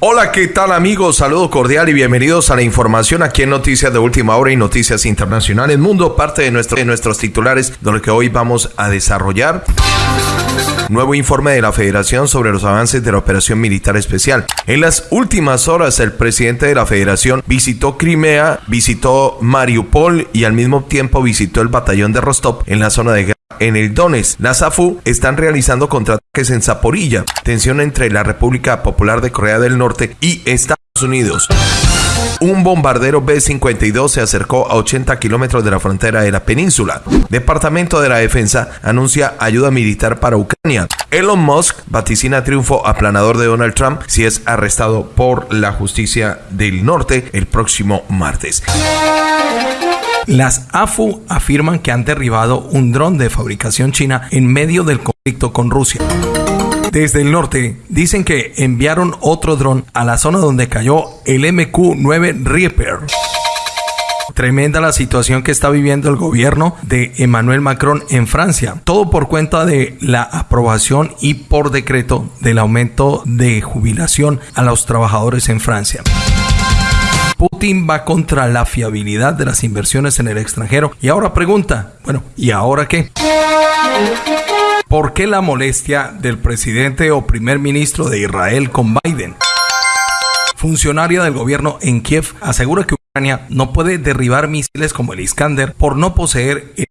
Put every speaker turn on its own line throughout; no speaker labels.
Hola, ¿qué tal amigos? Saludo cordial y bienvenidos a la información aquí en Noticias de Última Hora y Noticias Internacionales Mundo, parte de, nuestro, de nuestros titulares, donde que hoy vamos a desarrollar. Nuevo informe de la Federación sobre los avances de la operación militar especial. En las últimas horas, el presidente de la Federación visitó Crimea, visitó Mariupol y al mismo tiempo visitó el batallón de Rostov en la zona de guerra en el Donetsk. Las AFU están realizando contraataques en Zaporilla. Tensión entre la República Popular de Corea del Norte y Estados Unidos. Un bombardero B-52 se acercó a 80 kilómetros de la frontera de la península. Departamento de la Defensa anuncia ayuda militar para Ucrania. Elon Musk vaticina triunfo aplanador de Donald Trump si es arrestado por la justicia del norte el próximo martes.
Las AFU afirman que han derribado un dron de fabricación china en medio del conflicto con Rusia. Desde el norte dicen que enviaron otro dron a la zona donde cayó el MQ-9 Reaper. Tremenda la situación que está viviendo el gobierno de Emmanuel Macron en Francia. Todo por cuenta de la aprobación y por decreto del aumento de jubilación a los trabajadores en Francia. Putin va contra la fiabilidad de las inversiones en el extranjero. Y ahora pregunta, bueno, ¿y ahora qué? ¿Por qué la molestia del presidente o primer ministro de Israel con Biden? Funcionaria del gobierno en Kiev asegura que Ucrania no puede derribar misiles como el Iskander por no poseer el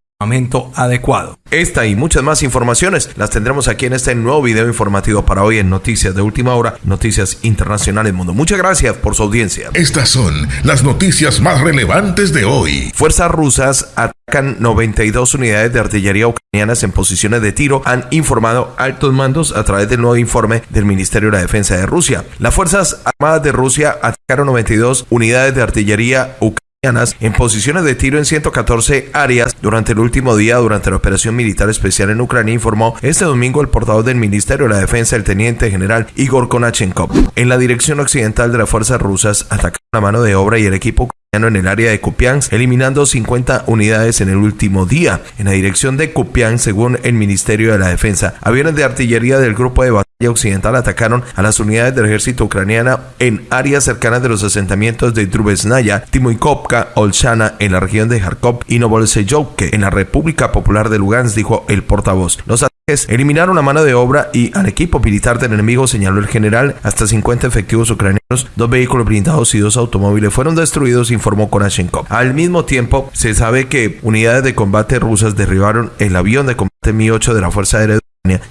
adecuado.
Esta y muchas más informaciones las tendremos aquí en este nuevo video informativo para hoy en Noticias de Última Hora, Noticias Internacionales Mundo. Muchas gracias por su audiencia.
Estas son las noticias más relevantes de hoy.
Fuerzas rusas atacan 92 unidades de artillería ucranianas en posiciones de tiro, han informado altos mandos a través del nuevo informe del Ministerio de la Defensa de Rusia. Las Fuerzas Armadas de Rusia atacaron 92 unidades de artillería ucranianas en posiciones de tiro en 114 áreas durante el último día durante la operación militar especial en Ucrania, informó este domingo el portavoz del Ministerio de la Defensa, el teniente general Igor Konachenkov. En la dirección occidental de las fuerzas rusas atacaron la mano de obra y el equipo en el área de Kupiansk, eliminando 50 unidades en el último día. En la dirección de Kupiansk, según el Ministerio de la Defensa, aviones de artillería del grupo de batalla occidental atacaron a las unidades del ejército ucraniana en áreas cercanas de los asentamientos de Drubesnaya, Timoikovka, Olshana en la región de Kharkov y Novolseyovke en la República Popular de Lugansk, dijo el portavoz. Los eliminaron la mano de obra y al equipo militar del enemigo, señaló el general. Hasta 50 efectivos ucranianos, dos vehículos blindados y dos automóviles fueron destruidos, informó Konashenkov. Al mismo tiempo, se sabe que unidades de combate rusas derribaron el avión de combate Mi-8 de la Fuerza Aérea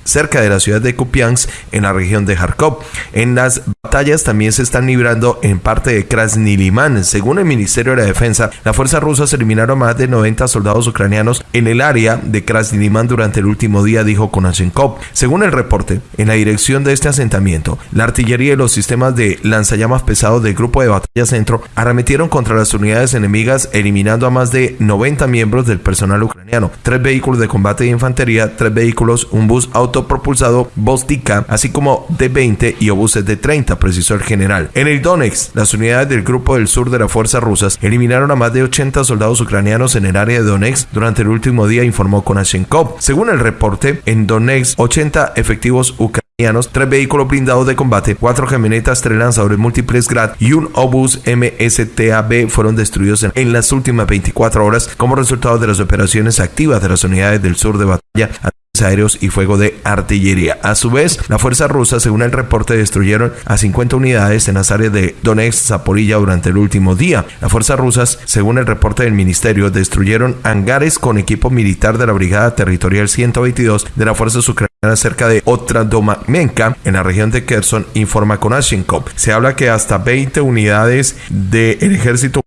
cerca de la ciudad de Kupiansk en la región de Kharkov. En las batallas también se están librando en parte de Krasny Según el Ministerio de la Defensa, las fuerzas rusas eliminaron más de 90 soldados ucranianos en el área de Krasny durante el último día, dijo Konashenkov. Según el reporte, en la dirección de este asentamiento, la artillería y los sistemas de lanzallamas pesados del grupo de batalla centro arremetieron contra las unidades enemigas, eliminando a más de 90 miembros del personal ucraniano, tres vehículos de combate de infantería, tres vehículos, un bus autopropulsado Bostica, así como de 20 y obuses de 30, precisó el general. En el Donetsk, las unidades del grupo del sur de las fuerzas rusas eliminaron a más de 80 soldados ucranianos en el área de Donetsk durante el último día, informó Konashenkov. Según el reporte, en Donetsk, 80 efectivos ucranianos tres vehículos blindados de combate, cuatro camionetas, tres lanzadores múltiples Grad y un obús MSTAB fueron destruidos en, las últimas 24 horas como resultado de las operaciones activas de las unidades del sur de batalla aéreos y fuego de artillería. A su vez, la fuerza rusa, según el reporte, destruyeron a 50 unidades en las áreas de Donetsk, Zaporilla durante el último día. Las fuerzas rusas, según el reporte del ministerio, destruyeron hangares con equipo militar de la Brigada Territorial 122 de las fuerzas ucranianas cerca de Otradomenka, en la región de Kherson, informa Konashenkov. Se habla que hasta 20 unidades del ejército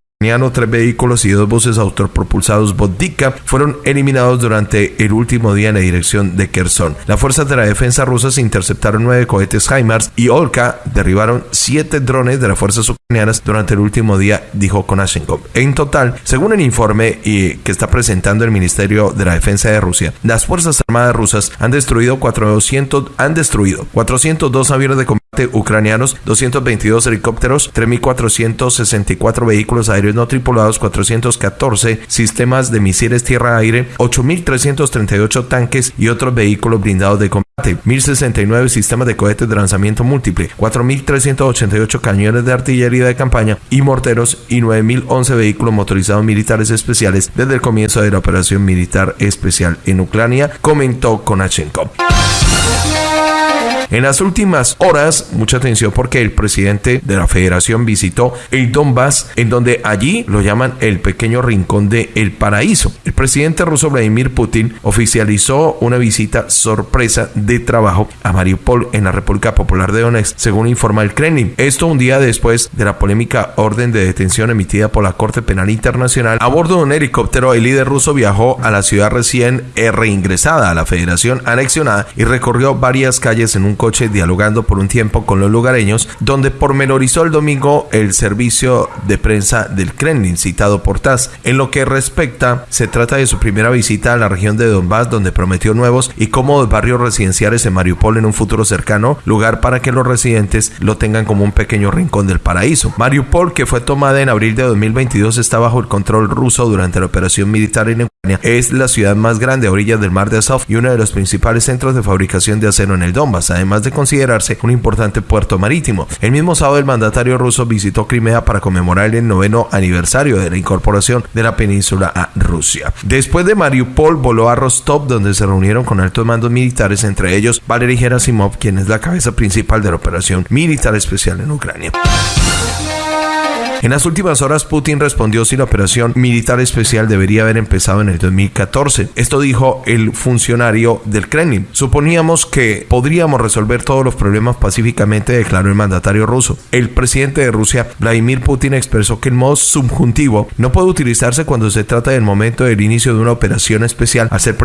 tres vehículos y dos buses autopropulsados Vodika fueron eliminados durante el último día en la dirección de Kherson. Las fuerzas de la defensa rusas interceptaron nueve cohetes HIMARS y Olka derribaron siete drones de las fuerzas ucranianas durante el último día, dijo Konashenkov. En total, según el informe que está presentando el Ministerio de la Defensa de Rusia, las fuerzas armadas rusas han destruido 400 han destruido 402 aviones de combate ucranianos, 222 helicópteros, 3464 vehículos aéreos no tripulados, 414 sistemas de misiles tierra-aire, 8.338 tanques y otros vehículos blindados de combate 1.069 sistemas de cohetes de lanzamiento múltiple, 4.388 cañones de artillería de campaña y morteros y 9.011 vehículos motorizados militares especiales desde el comienzo de la operación militar especial en Ucrania, comentó Konachenko. En las últimas horas, mucha atención porque el presidente de la federación visitó el Donbass, en donde allí lo llaman el pequeño rincón de El Paraíso. El presidente ruso Vladimir Putin oficializó una visita sorpresa de trabajo a Mariupol en la República Popular de Donetsk, según informa el Kremlin. Esto un día después de la polémica orden de detención emitida por la Corte Penal Internacional. A bordo de un helicóptero, el líder ruso viajó a la ciudad recién reingresada a la federación anexionada y recorrió varias calles en un coche dialogando por un tiempo con los lugareños, donde pormenorizó el domingo el servicio de prensa del Kremlin citado por TASS. En lo que respecta, se trata de su primera visita a la región de Donbass, donde prometió nuevos y cómodos barrios residenciales en Mariupol en un futuro cercano, lugar para que los residentes lo tengan como un pequeño rincón del paraíso. Mariupol, que fue tomada en abril de 2022, está bajo el control ruso durante la operación militar en Ucrania. Es la ciudad más grande a orillas del mar de Azov y uno de los principales centros de fabricación de acero en el Donbass. Además, además de considerarse un importante puerto marítimo. El mismo sábado el mandatario ruso visitó Crimea para conmemorar el noveno aniversario de la incorporación de la península a Rusia. Después de Mariupol voló a Rostov donde se reunieron con altos mandos militares, entre ellos Valery Gerasimov, quien es la cabeza principal de la operación militar especial en Ucrania. En las últimas horas, Putin respondió si la operación militar especial debería haber empezado en el 2014. Esto dijo el funcionario del Kremlin. Suponíamos que podríamos resolver todos los problemas pacíficamente, declaró el mandatario ruso. El presidente de Rusia, Vladimir Putin, expresó que el modo subjuntivo no puede utilizarse cuando se trata del momento del inicio de una operación especial al ser,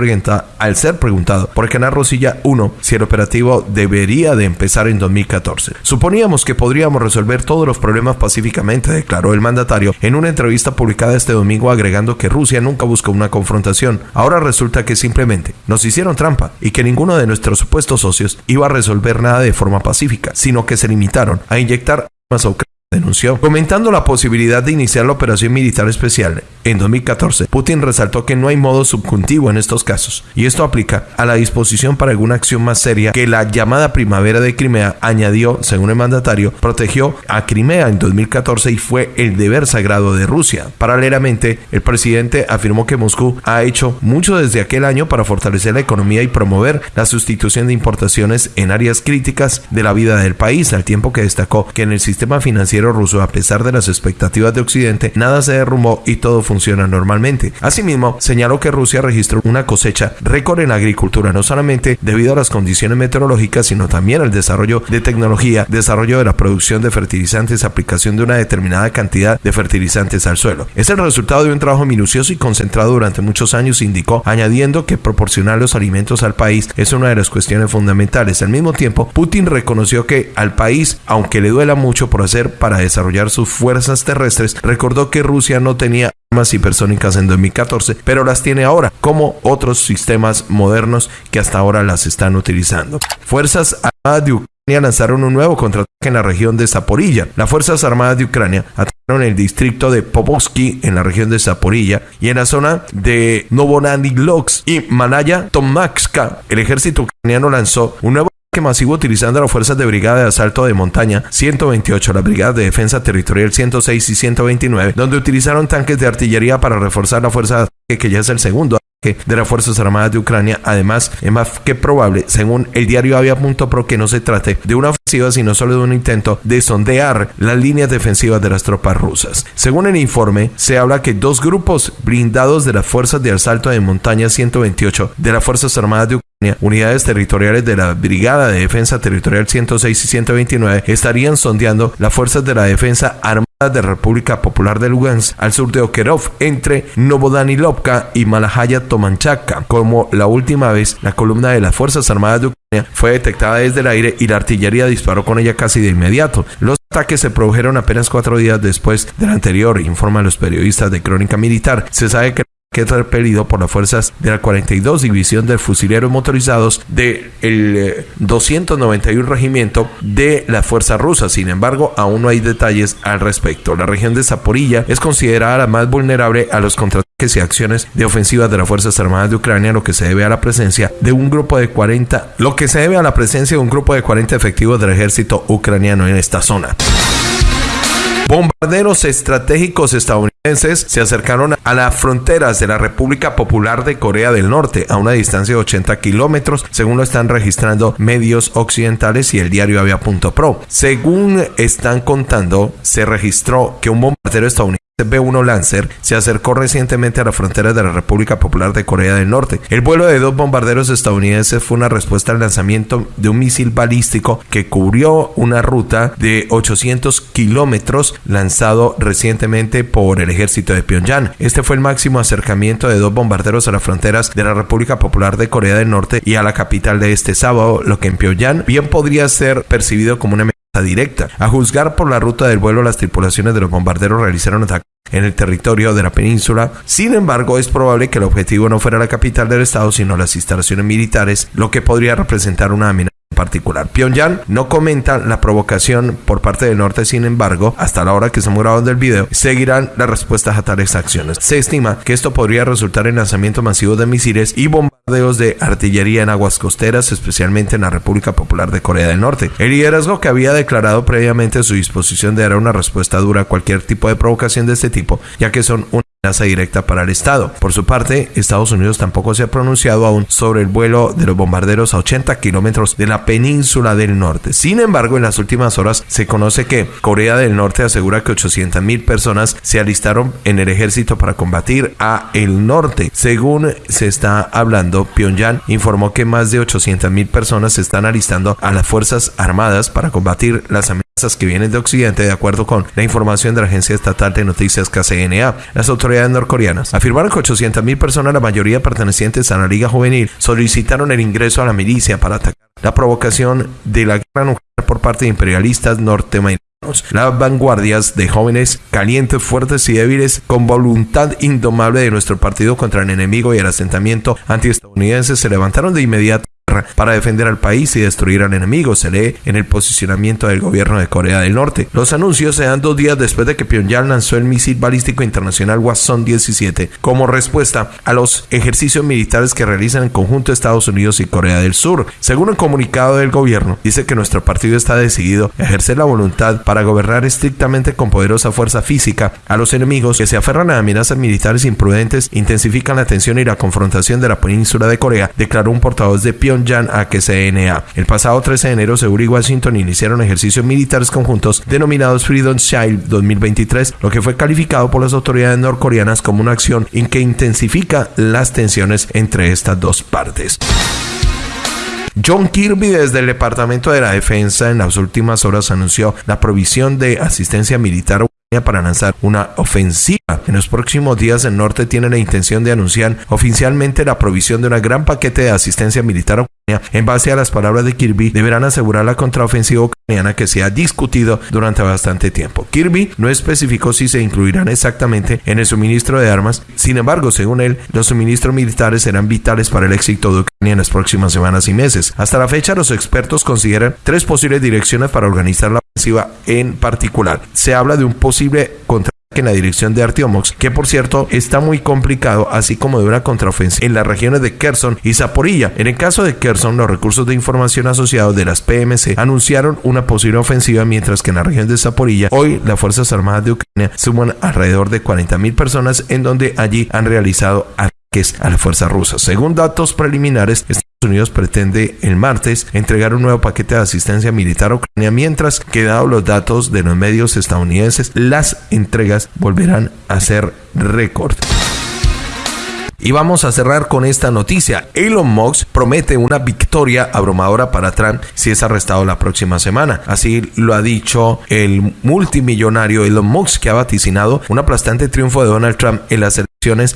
al ser preguntado por el canal Rosilla 1 si el operativo debería de empezar en 2014. Suponíamos que podríamos resolver todos los problemas pacíficamente, declaró el mandatario en una entrevista publicada este domingo agregando que Rusia nunca buscó una confrontación. Ahora resulta que simplemente nos hicieron trampa y que ninguno de nuestros supuestos socios iba a resolver nada de forma pacífica, sino que se limitaron a inyectar armas a Ucrania denunció. Comentando la posibilidad de iniciar la operación militar especial en 2014, Putin resaltó que no hay modo subjuntivo en estos casos, y esto aplica a la disposición para alguna acción más seria que la llamada primavera de Crimea añadió, según el mandatario, protegió a Crimea en 2014 y fue el deber sagrado de Rusia. Paralelamente, el presidente afirmó que Moscú ha hecho mucho desde aquel año para fortalecer la economía y promover la sustitución de importaciones en áreas críticas de la vida del país, al tiempo que destacó que en el sistema financiero ruso, a pesar de las expectativas de Occidente, nada se derrumbó y todo funciona normalmente. Asimismo, señaló que Rusia registró una cosecha récord en agricultura, no solamente debido a las condiciones meteorológicas, sino también al desarrollo de tecnología, desarrollo de la producción de fertilizantes, aplicación de una determinada cantidad de fertilizantes al suelo. Es el resultado de un trabajo minucioso y concentrado durante muchos años, indicó, añadiendo que proporcionar los alimentos al país es una de las cuestiones fundamentales. Al mismo tiempo, Putin reconoció que al país, aunque le duela mucho por hacer para desarrollar sus fuerzas terrestres, recordó que Rusia no tenía hipersónicas en 2014, pero las tiene ahora, como otros sistemas modernos que hasta ahora las están utilizando. Fuerzas Armadas de Ucrania lanzaron un nuevo contraataque en la región de Zaporilla. Las Fuerzas Armadas de Ucrania atacaron el distrito de Popovsky en la región de Zaporilla y en la zona de Novonanilovsk y Manaya Tomakska. El ejército ucraniano lanzó un nuevo que masivo utilizando las fuerzas de brigada de asalto de montaña 128, la brigada de defensa territorial 106 y 129, donde utilizaron tanques de artillería para reforzar la fuerza que ya es el segundo de las Fuerzas Armadas de Ucrania. Además, es más que probable, según el diario Avia.pro, que no se trate de una ofensiva, sino solo de un intento de sondear las líneas defensivas de las tropas rusas. Según el informe, se habla que dos grupos blindados de las Fuerzas de Asalto de Montaña 128 de las Fuerzas Armadas de Ucrania unidades territoriales de la Brigada de Defensa Territorial 106 y 129 estarían sondeando las fuerzas de la defensa armada de República Popular de Lugansk al sur de Okerov entre Novodanilovka y Malahaya Tomanchaka. Como la última vez, la columna de las Fuerzas Armadas de Ucrania fue detectada desde el aire y la artillería disparó con ella casi de inmediato. Los ataques se produjeron apenas cuatro días después del anterior, informan los periodistas de Crónica Militar. Se sabe que que es repelido por las fuerzas de la 42 División de Fusileros Motorizados del de 291 Regimiento de la Fuerza Rusa. Sin embargo, aún no hay detalles al respecto. La región de Zaporilla es considerada la más vulnerable a los contratos y acciones de ofensiva de las Fuerzas Armadas de Ucrania, lo que se debe a la presencia de un grupo de 40, lo que se debe a la presencia de un grupo de 40 efectivos del ejército ucraniano en esta zona. Bombarderos estratégicos estadounidenses se acercaron a las fronteras de la República Popular de Corea del Norte a una distancia de 80 kilómetros, según lo están registrando medios occidentales y el diario Avia.pro. Según están contando, se registró que un bombardero estadounidense B-1 Lancer se acercó recientemente a la frontera de la República Popular de Corea del Norte. El vuelo de dos bombarderos estadounidenses fue una respuesta al lanzamiento de un misil balístico que cubrió una ruta de 800 kilómetros lanzado recientemente por el ejército de Pyongyang. Este fue el máximo acercamiento de dos bombarderos a las fronteras de la República Popular de Corea del Norte y a la capital de este sábado, lo que en Pyongyang bien podría ser percibido como una directa. A juzgar por la ruta del vuelo, las tripulaciones de los bombarderos realizaron ataques en el territorio de la península. Sin embargo, es probable que el objetivo no fuera la capital del estado, sino las instalaciones militares, lo que podría representar una amenaza particular. Pyongyang no comenta la provocación por parte del norte, sin embargo, hasta la hora que estamos grabando el video, seguirán las respuestas a tales acciones. Se estima que esto podría resultar en lanzamiento masivo de misiles y bombardeos de artillería en aguas costeras, especialmente en la República Popular de Corea del Norte. El liderazgo que había declarado previamente su disposición de dar una respuesta dura a cualquier tipo de provocación de este tipo, ya que son un amenaza directa para el Estado. Por su parte, Estados Unidos tampoco se ha pronunciado aún sobre el vuelo de los bombarderos a 80 kilómetros de la península del norte. Sin embargo, en las últimas horas se conoce que Corea del Norte asegura que 800 mil personas se alistaron en el ejército para combatir a el norte. Según se está hablando, Pyongyang informó que más de 800 mil personas se están alistando a las Fuerzas Armadas para combatir las amenazas que vienen de Occidente, de acuerdo con la información de la agencia estatal de noticias KCNA. Las autoridades norcoreanas afirmaron que 800.000 personas, la mayoría pertenecientes a la Liga Juvenil, solicitaron el ingreso a la milicia para atacar la provocación de la guerra nuclear por parte de imperialistas norteamericanos. Las vanguardias de jóvenes calientes, fuertes y débiles con voluntad indomable de nuestro partido contra el enemigo y el asentamiento antiestadounidense se levantaron de inmediato para defender al país y destruir al enemigo, se lee en el posicionamiento del gobierno de Corea del Norte. Los anuncios se dan dos días después de que Pyongyang lanzó el misil balístico internacional Wasson 17 como respuesta a los ejercicios militares que realizan en conjunto Estados Unidos y Corea del Sur. Según un comunicado del gobierno, dice que nuestro partido está decidido a ejercer la voluntad para gobernar estrictamente con poderosa fuerza física a los enemigos que se aferran a amenazas militares imprudentes, intensifican la tensión y la confrontación de la península de Corea, declaró un portavoz de Pyongyang a que CNA. El pasado 13 de enero, Seúl y Washington iniciaron ejercicios militares conjuntos denominados Freedom Child 2023, lo que fue calificado por las autoridades norcoreanas como una acción en que intensifica las tensiones entre estas dos partes. John Kirby desde el Departamento de la Defensa en las últimas horas anunció la provisión de asistencia militar para lanzar una ofensiva. En los próximos días el norte tiene la intención de anunciar oficialmente la provisión de un gran paquete de asistencia militar ucraniana. En base a las palabras de Kirby, deberán asegurar la contraofensiva ucraniana que se ha discutido durante bastante tiempo. Kirby no especificó si se incluirán exactamente en el suministro de armas. Sin embargo, según él, los suministros militares serán vitales para el éxito de Ucrania en las próximas semanas y meses. Hasta la fecha, los expertos consideran tres posibles direcciones para organizar la en particular. Se habla de un posible posible en la dirección de Artiomox, que por cierto está muy complicado, así como de una contraofensiva en las regiones de Kherson y Zaporilla. En el caso de Kherson, los recursos de información asociados de las PMC anunciaron una posible ofensiva, mientras que en la región de Zaporilla, hoy las Fuerzas Armadas de Ucrania suman alrededor de 40.000 personas, en donde allí han realizado ataques a las fuerzas rusas. Según datos preliminares, Unidos pretende el martes entregar un nuevo paquete de asistencia militar a Ucrania, mientras que dado los datos de los medios estadounidenses, las entregas volverán a ser récord. Y vamos a cerrar con esta noticia. Elon Musk promete una victoria abrumadora para Trump si es arrestado la próxima semana. Así lo ha dicho el multimillonario Elon Musk, que ha vaticinado un aplastante triunfo de Donald Trump en las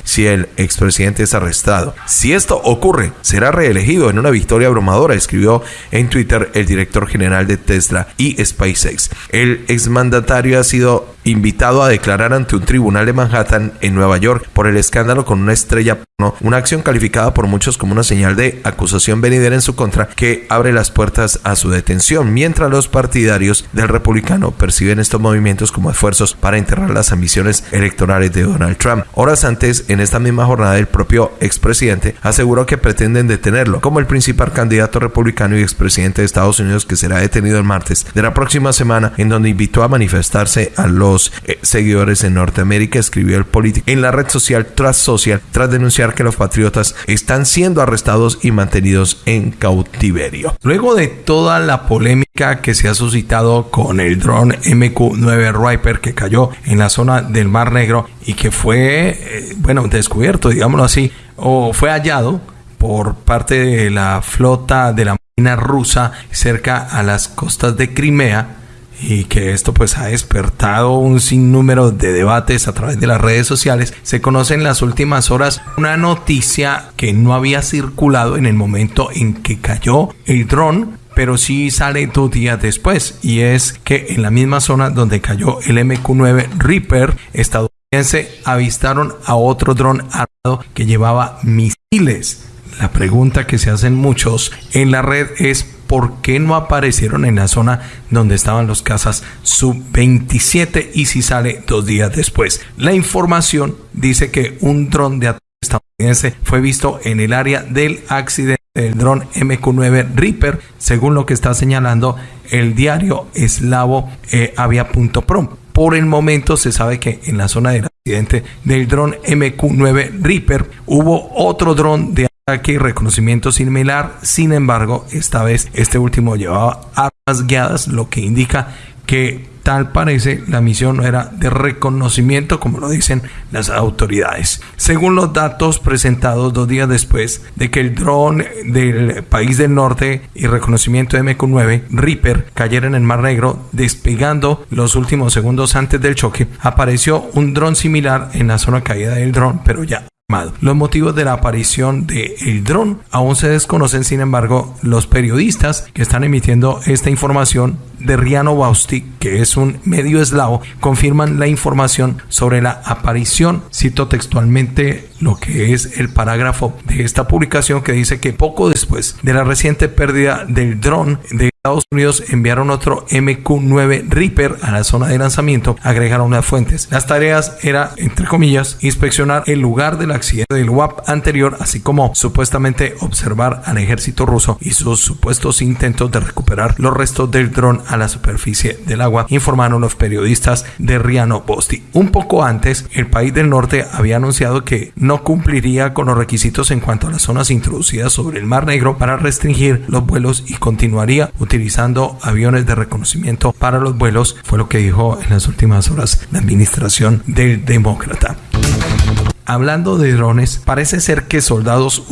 si el expresidente es arrestado. Si esto ocurre, será reelegido en una victoria abrumadora, escribió en Twitter el director general de Tesla y SpaceX. El exmandatario ha sido invitado a declarar ante un tribunal de Manhattan en Nueva York por el escándalo con una estrella porno, una acción calificada por muchos como una señal de acusación venidera en su contra que abre las puertas a su detención, mientras los partidarios del republicano perciben estos movimientos como esfuerzos para enterrar las ambiciones electorales de Donald Trump. Horas antes, en esta misma jornada, el propio expresidente aseguró que pretenden detenerlo como el principal candidato republicano y expresidente de Estados Unidos que será detenido el martes de la próxima semana, en donde invitó a manifestarse a los eh, seguidores en Norteamérica, escribió el político en la red social Trust Social tras denunciar que los patriotas están siendo arrestados y mantenidos en cautiverio.
Luego de toda la polémica que se ha suscitado con el dron MQ-9 Riper que cayó en la zona del Mar Negro y que fue, eh, bueno, descubierto, digámoslo así, o fue hallado por parte de la flota de la Marina rusa cerca a las costas de Crimea y que esto pues ha despertado un sinnúmero de debates a través de las redes sociales, se conoce en las últimas horas una noticia que no había circulado en el momento en que cayó el dron, pero sí sale dos días después y es que en la misma zona donde cayó el MQ-9 Reaper avistaron a otro dron armado que llevaba misiles. La pregunta que se hacen muchos en la red es por qué no aparecieron en la zona donde estaban los cazas sub-27 y si sale dos días después. La información dice que un dron de ataque estadounidense fue visto en el área del accidente del dron MQ-9 Reaper, según lo que está señalando el diario eslavo eh, avia.prom. Por el momento se sabe que en la zona del accidente del dron MQ-9 Reaper hubo otro dron de ataque y reconocimiento similar. Sin embargo, esta vez este último llevaba armas guiadas, lo que indica que tal parece la misión era de reconocimiento como lo dicen las autoridades. Según los datos presentados dos días después de que el dron del país del norte y reconocimiento MQ-9 Reaper cayera en el Mar Negro, despegando los últimos segundos antes del choque, apareció un dron similar en la zona caída del dron, pero ya los motivos de la aparición del el dron aún se desconocen, sin embargo, los periodistas que están emitiendo esta información de Riano Bausti, que es un medio eslavo, confirman la información sobre la aparición. Cito textualmente lo que es el parágrafo de esta publicación que dice que poco después de la reciente pérdida del dron de Estados Unidos enviaron otro MQ-9 Reaper a la zona de lanzamiento, agregaron las fuentes. Las tareas era, entre comillas, inspeccionar el lugar del accidente del WAP anterior, así como supuestamente observar al ejército ruso y sus supuestos intentos de recuperar los restos del dron a la superficie del agua, informaron los periodistas de Riano Bosti. Un poco antes, el país del norte había anunciado que no cumpliría con los requisitos en cuanto a las zonas introducidas sobre el Mar Negro para restringir los vuelos y continuaría utilizando aviones de reconocimiento para los vuelos, fue lo que dijo en las últimas horas la administración del demócrata. Hablando de drones, parece ser que soldados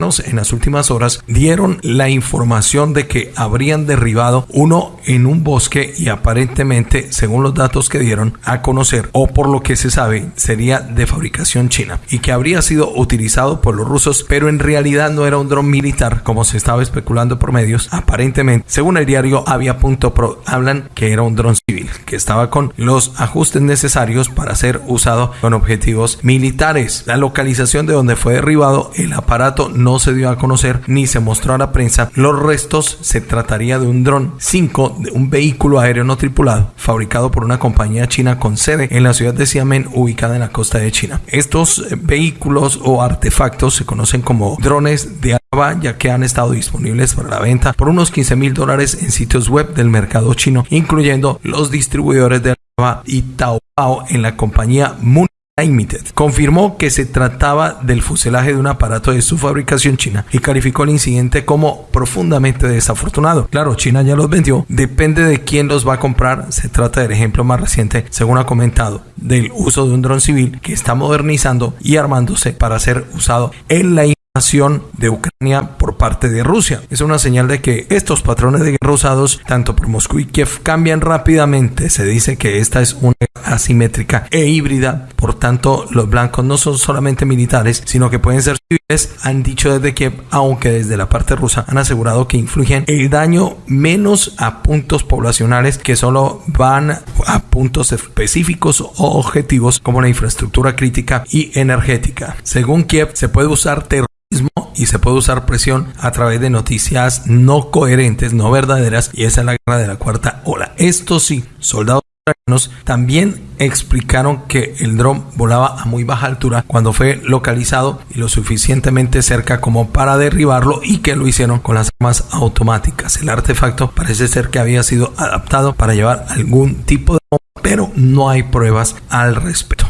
en las últimas horas dieron la información de que habrían derribado uno en un bosque y aparentemente, según los datos que dieron a conocer o por lo que se sabe, sería de fabricación china y que habría sido utilizado por los rusos, pero en realidad no era un dron militar como se estaba especulando por medios. Aparentemente, según el diario Avia.pro, hablan que era un dron civil que estaba con los ajustes necesarios para ser usado con objetivos militares. La localización de donde fue derribado el aparato no se dio a conocer ni se mostró a la prensa. Los restos se trataría de un dron 5 de un vehículo aéreo no tripulado fabricado por una compañía china con sede en la ciudad de Xiamen ubicada en la costa de China. Estos eh, vehículos o artefactos se conocen como drones de ya que han estado disponibles para la venta por unos 15 mil dólares en sitios web del mercado chino, incluyendo los distribuidores de Alibaba y Taobao en la compañía Limited confirmó que se trataba del fuselaje de un aparato de su fabricación china y calificó el incidente como profundamente desafortunado. Claro, China ya los vendió, depende de quién los va a comprar. Se trata del ejemplo más reciente, según ha comentado, del uso de un dron civil que está modernizando y armándose para ser usado en la de Ucrania por parte de Rusia. Es una señal de que estos patrones de guerra usados tanto por Moscú y Kiev cambian rápidamente. Se dice que esta es una asimétrica e híbrida, por tanto los blancos no son solamente militares, sino que pueden ser civiles, han dicho desde Kiev, aunque desde la parte rusa han asegurado que influyen el daño menos a puntos poblacionales que solo van a puntos específicos o objetivos como la infraestructura crítica y energética. Según Kiev, se puede usar terror y se puede usar presión a través de noticias no coherentes, no verdaderas, y esa es la guerra de la cuarta ola. Esto sí, soldados también explicaron que el dron volaba a muy baja altura cuando fue localizado y lo suficientemente cerca como para derribarlo y que lo hicieron con las armas automáticas. El artefacto parece ser que había sido adaptado para llevar algún tipo de bomba, pero no hay pruebas al respecto.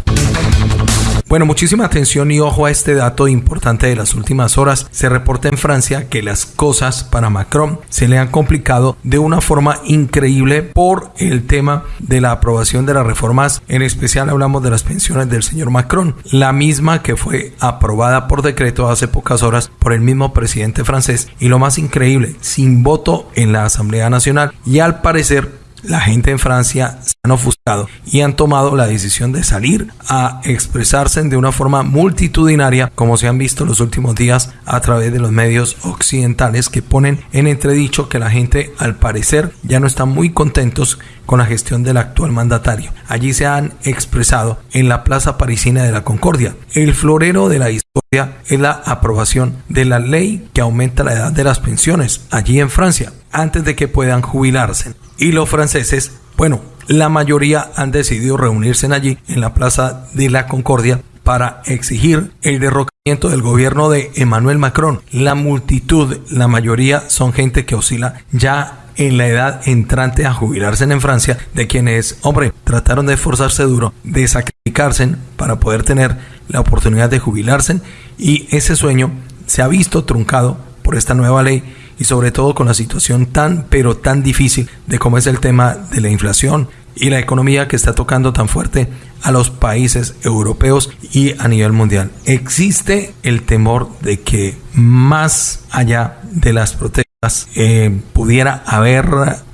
Bueno, muchísima atención y ojo a este dato importante de las últimas horas. Se reporta en Francia que las cosas para Macron se le han complicado de una forma increíble por el tema de la aprobación de las reformas. En especial hablamos de las pensiones del señor Macron, la misma que fue aprobada por decreto hace pocas horas por el mismo presidente francés y lo más increíble, sin voto en la Asamblea Nacional y al parecer la gente en Francia han ofuscado y han tomado la decisión de salir a expresarse de una forma multitudinaria, como se han visto los últimos días a través de los medios occidentales que ponen en entredicho que la gente al parecer ya no está muy contentos con la gestión del actual mandatario. Allí se han expresado en la Plaza Parisina de la Concordia. El florero de la historia es la aprobación de la ley que aumenta la edad de las pensiones allí en Francia antes de que puedan jubilarse. Y los franceses, bueno, la mayoría han decidido reunirse allí en la Plaza de la Concordia para exigir el derrocamiento del gobierno de Emmanuel Macron. La multitud, la mayoría son gente que oscila ya en la edad entrante a jubilarse en Francia, de quienes, hombre, trataron de esforzarse duro, de sacrificarse para poder tener la oportunidad de jubilarse y ese sueño se ha visto truncado por esta nueva ley y sobre todo con la situación tan pero tan difícil de cómo es el tema de la inflación y la economía que está tocando tan fuerte a los países europeos y a nivel mundial. Existe el temor de que más allá de las protestas eh, pudiera haber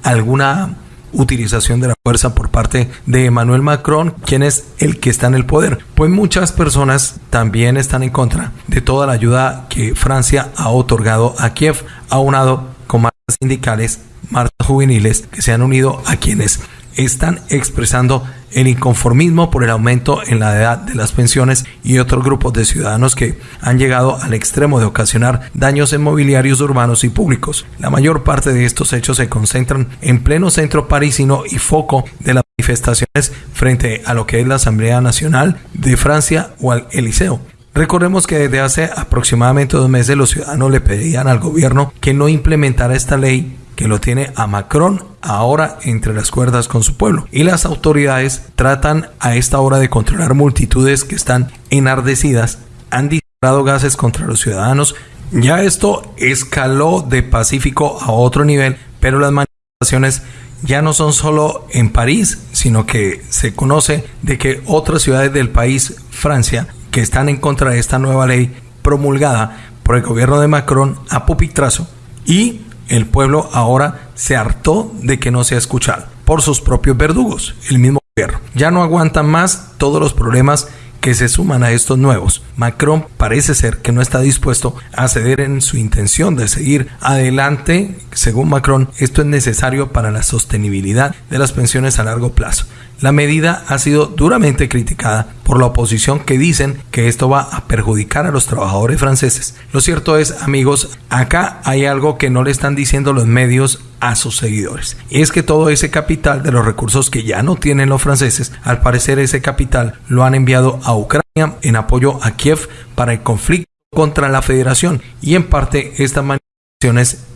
alguna utilización de la fuerza por parte de Emmanuel Macron, quien es el que está en el poder. Pues muchas personas también están en contra de toda la ayuda que Francia ha otorgado a Kiev, aunado con marchas sindicales, marchas juveniles que se han unido a quienes están expresando el inconformismo por el aumento en la edad de las pensiones y otros grupos de ciudadanos que han llegado al extremo de ocasionar daños en mobiliarios urbanos y públicos. La mayor parte de estos hechos se concentran en pleno centro parisino y foco de las manifestaciones frente a lo que es la Asamblea Nacional de Francia o al Eliseo. Recordemos que desde hace aproximadamente dos meses los ciudadanos le pedían al gobierno que no implementara esta ley que lo tiene a Macron ahora entre las cuerdas con su pueblo. Y las autoridades tratan a esta hora de controlar multitudes que están enardecidas, han disparado gases contra los ciudadanos. Ya esto escaló de Pacífico a otro nivel, pero las manifestaciones ya no son solo en París, sino que se conoce de que otras ciudades del país, Francia, que están en contra de esta nueva ley promulgada por el gobierno de Macron a pupitrazo y el pueblo ahora se hartó de que no sea escuchado por sus propios verdugos, el mismo gobierno. Ya no aguantan más todos los problemas que se suman a estos nuevos. Macron parece ser que no está dispuesto a ceder en su intención de seguir adelante. Según Macron, esto es necesario para la sostenibilidad de las pensiones a largo plazo. La medida ha sido duramente criticada por la oposición que dicen que esto va a perjudicar a los trabajadores franceses. Lo cierto es, amigos, acá hay algo que no le están diciendo los medios a sus seguidores. Y es que todo ese capital de los recursos que ya no tienen los franceses, al parecer ese capital lo han enviado a Ucrania en apoyo a Kiev para el conflicto contra la federación y en parte esta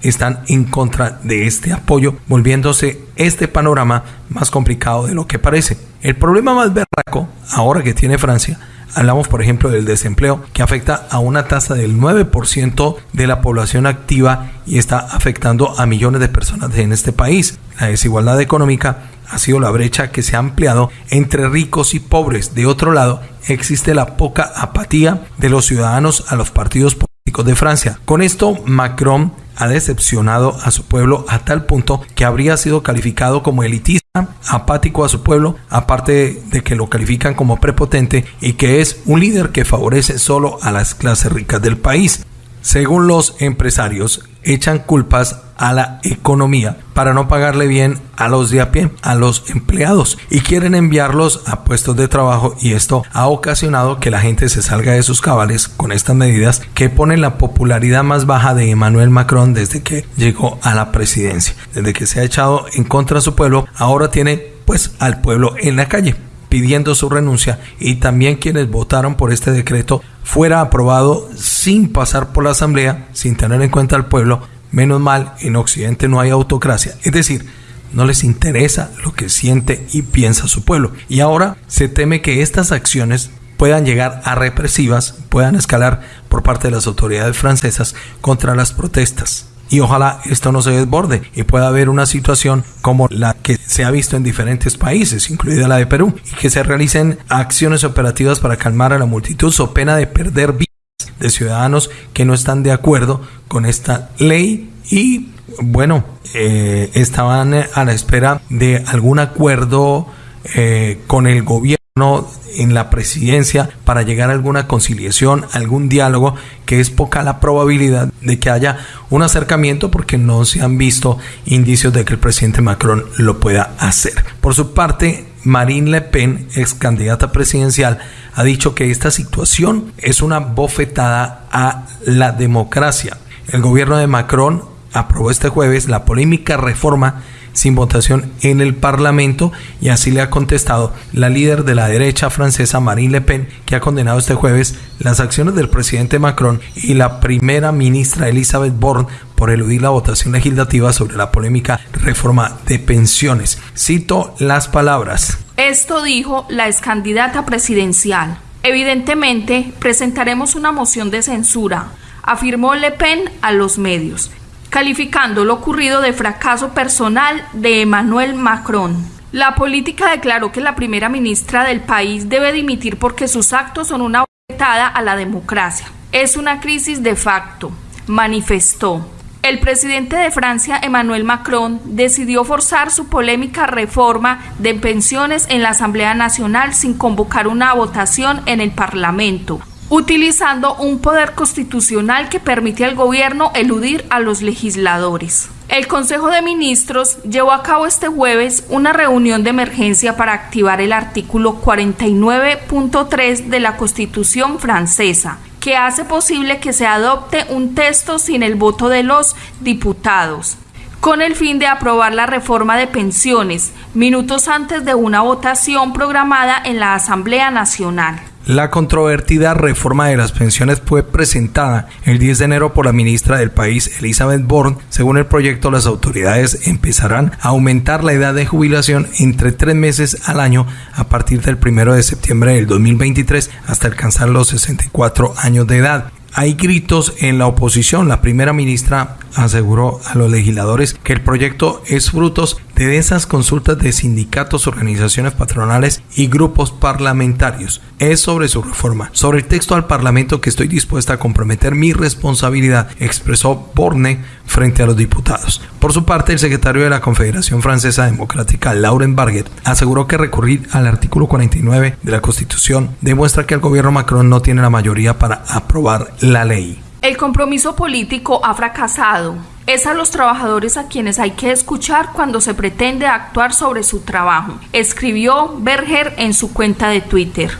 están en contra de este apoyo, volviéndose este panorama más complicado de lo que parece. El problema más berraco, ahora que tiene Francia, hablamos por ejemplo del desempleo, que afecta a una tasa del 9% de la población activa y está afectando a millones de personas en este país. La desigualdad económica ha sido la brecha que se ha ampliado entre ricos y pobres. De otro lado, existe la poca apatía de los ciudadanos a los partidos políticos de Francia. Con esto, Macron ha decepcionado a su pueblo a tal punto que habría sido calificado como elitista, apático a su pueblo, aparte de que lo califican como prepotente y que es un líder que favorece solo a las clases ricas del país. Según los empresarios, echan culpas a la economía para no pagarle bien a los de a pie, a los empleados y quieren enviarlos a puestos de trabajo y esto ha ocasionado que la gente se salga de sus cabales con estas medidas que ponen la popularidad más baja de Emmanuel Macron desde que llegó a la presidencia. Desde que se ha echado en contra de su pueblo, ahora tiene pues al pueblo en la calle pidiendo su renuncia y también quienes votaron por este decreto fuera aprobado sin pasar por la asamblea, sin tener en cuenta al pueblo. Menos mal, en Occidente no hay autocracia. Es decir, no les interesa lo que siente y piensa su pueblo. Y ahora se teme que estas acciones puedan llegar a represivas, puedan escalar por parte de las autoridades francesas contra las protestas y ojalá esto no se desborde y pueda haber una situación como la que se ha visto en diferentes países, incluida la de Perú, y que se realicen acciones operativas para calmar a la multitud so pena de perder vidas de ciudadanos que no están de acuerdo con esta ley y bueno, eh, estaban a la espera de algún acuerdo eh, con el gobierno en la presidencia para llegar a alguna conciliación, algún diálogo, que es poca la probabilidad de que haya un acercamiento porque no se han visto indicios de que el presidente Macron lo pueda hacer. Por su parte, Marine Le Pen, ex candidata presidencial, ha dicho que esta situación es una bofetada a la democracia. El gobierno de Macron aprobó este jueves la polémica reforma sin votación en el Parlamento y así le ha contestado la líder de la derecha francesa Marine Le Pen, que ha condenado este jueves las acciones del presidente Macron y la primera ministra Elizabeth Borne por eludir la votación legislativa sobre la polémica reforma de pensiones. Cito las palabras.
Esto dijo la ex candidata presidencial. Evidentemente, presentaremos una moción de censura, afirmó Le Pen a los medios calificando lo ocurrido de fracaso personal de Emmanuel Macron. La política declaró que la primera ministra del país debe dimitir porque sus actos son una bofetada a la democracia. Es una crisis de facto, manifestó. El presidente de Francia, Emmanuel Macron, decidió forzar su polémica reforma de pensiones en la Asamblea Nacional sin convocar una votación en el Parlamento, utilizando un poder constitucional que permite al gobierno eludir a los legisladores. El Consejo de Ministros llevó a cabo este jueves una reunión de emergencia para activar el artículo 49.3 de la Constitución francesa, que hace posible que se adopte un texto sin el voto de los diputados con el fin de aprobar la reforma de pensiones, minutos antes de una votación programada en la Asamblea Nacional.
La controvertida reforma de las pensiones fue presentada el 10 de enero por la ministra del país, Elizabeth Bourne. Según el proyecto, las autoridades empezarán a aumentar la edad de jubilación entre tres meses al año a partir del 1 de septiembre del 2023 hasta alcanzar los 64 años de edad. Hay gritos en la oposición. La primera ministra aseguró a los legisladores que el proyecto es frutos de esas consultas de sindicatos, organizaciones patronales y grupos parlamentarios. Es sobre su reforma. Sobre el texto al Parlamento que estoy dispuesta a comprometer mi responsabilidad, expresó Borne frente a los diputados. Por su parte, el secretario de la Confederación Francesa Democrática, Lauren Barguet, aseguró que recurrir al artículo 49 de la Constitución demuestra que el gobierno Macron no tiene la mayoría para aprobar la ley.
El compromiso político ha fracasado. Es a los trabajadores a quienes hay que escuchar cuando se pretende actuar sobre su trabajo, escribió Berger en su cuenta de Twitter.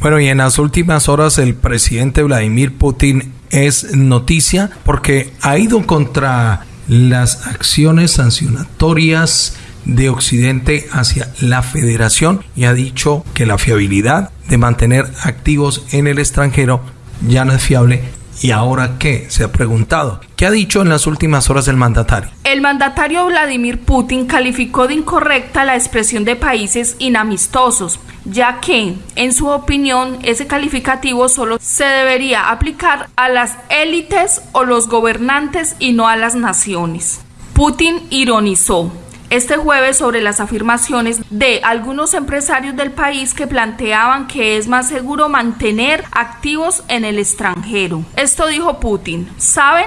Bueno, y en las últimas horas el presidente Vladimir Putin es noticia porque ha ido contra las acciones sancionatorias de Occidente hacia la federación y ha dicho que la fiabilidad de mantener activos en el extranjero ya no es fiable. ¿Y ahora qué? Se ha preguntado. ¿Qué ha dicho en las últimas horas el mandatario?
El mandatario Vladimir Putin calificó de incorrecta la expresión de países inamistosos, ya que, en su opinión, ese calificativo solo se debería aplicar a las élites o los gobernantes y no a las naciones. Putin ironizó este jueves sobre las afirmaciones de algunos empresarios del país que planteaban que es más seguro mantener activos en el extranjero. Esto dijo Putin. ¿Saben?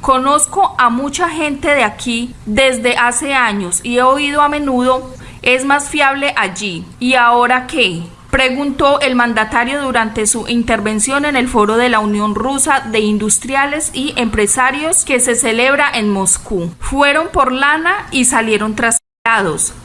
Conozco a mucha gente de aquí desde hace años y he oído a menudo es más fiable allí. ¿Y ahora qué? Preguntó el mandatario durante su intervención en el foro de la Unión Rusa de Industriales y Empresarios que se celebra en Moscú. Fueron por lana y salieron tras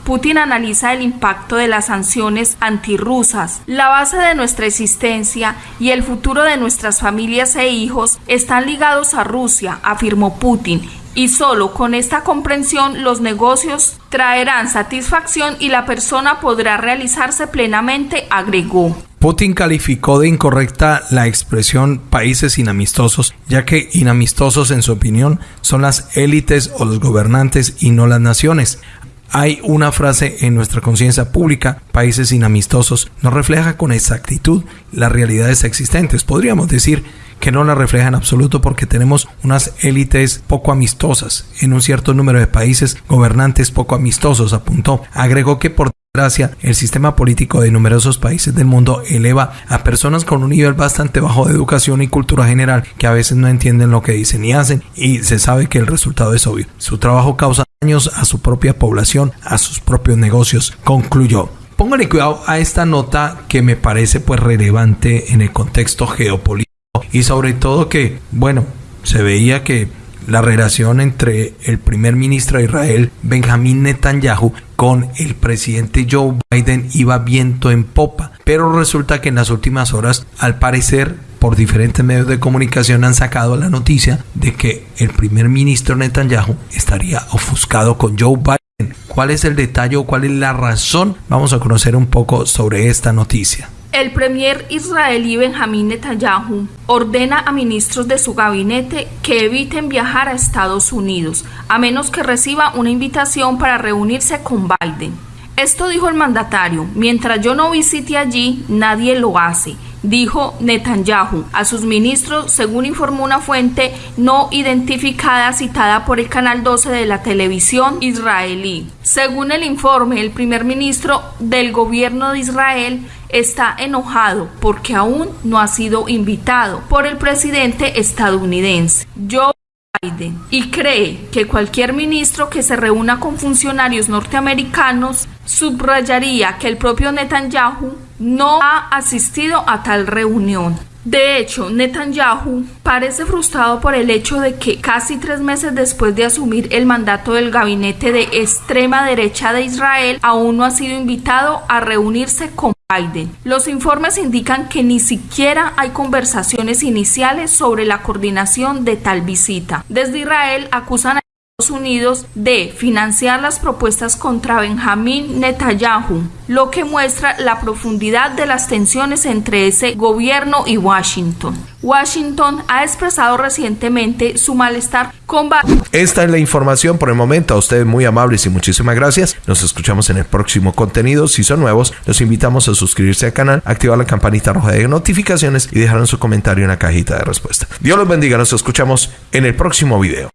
Putin analiza el impacto de las sanciones antirrusas. La base de nuestra existencia y el futuro de nuestras familias e hijos están ligados a Rusia, afirmó Putin, y solo con esta comprensión los negocios traerán satisfacción y la persona podrá realizarse plenamente, agregó.
Putin calificó de incorrecta la expresión países inamistosos, ya que inamistosos en su opinión son las élites o los gobernantes y no las naciones. Hay una frase en nuestra conciencia pública, países inamistosos, no refleja con exactitud las realidades existentes. Podríamos decir que no la refleja en absoluto porque tenemos unas élites poco amistosas en un cierto número de países, gobernantes poco amistosos, apuntó. Agregó que por desgracia el sistema político de numerosos países del mundo eleva a personas con un nivel bastante bajo de educación y cultura general que a veces no entienden lo que dicen y hacen y se sabe que el resultado es obvio. Su trabajo causa a su propia población, a sus propios negocios, concluyó. Póngale cuidado a esta nota que me parece pues relevante en el contexto geopolítico y sobre todo que, bueno, se veía que la relación entre el primer ministro de Israel, Benjamín Netanyahu, con el presidente Joe Biden iba viento en popa. Pero resulta que en las últimas horas, al parecer, por diferentes medios de comunicación han sacado la noticia de que el primer ministro Netanyahu estaría ofuscado con Joe Biden. ¿Cuál es el detalle o cuál es la razón? Vamos a conocer un poco sobre esta noticia.
El premier israelí Benjamín Netanyahu ordena a ministros de su gabinete que eviten viajar a Estados Unidos, a menos que reciba una invitación para reunirse con Biden. Esto dijo el mandatario, mientras yo no visite allí, nadie lo hace dijo Netanyahu a sus ministros, según informó una fuente no identificada citada por el canal 12 de la televisión israelí. Según el informe, el primer ministro del gobierno de Israel está enojado porque aún no ha sido invitado por el presidente estadounidense. Joe Y cree que cualquier ministro que se reúna con funcionarios norteamericanos subrayaría que el propio Netanyahu no ha asistido a tal reunión. De hecho, Netanyahu parece frustrado por el hecho de que casi tres meses después de asumir el mandato del gabinete de extrema derecha de Israel, aún no ha sido invitado a reunirse con Los informes indican que ni siquiera hay conversaciones iniciales sobre la coordinación de tal visita. Desde Israel acusan a Unidos de financiar las propuestas contra Benjamín Netanyahu, lo que muestra la profundidad de las tensiones entre ese gobierno y Washington. Washington ha expresado recientemente su malestar con
Esta es la información por el momento. A ustedes muy amables y muchísimas gracias. Nos escuchamos en el próximo contenido. Si son nuevos, los invitamos a suscribirse al canal, activar la campanita roja de notificaciones y dejar su comentario en la cajita de respuesta. Dios los bendiga. Nos escuchamos en el próximo video.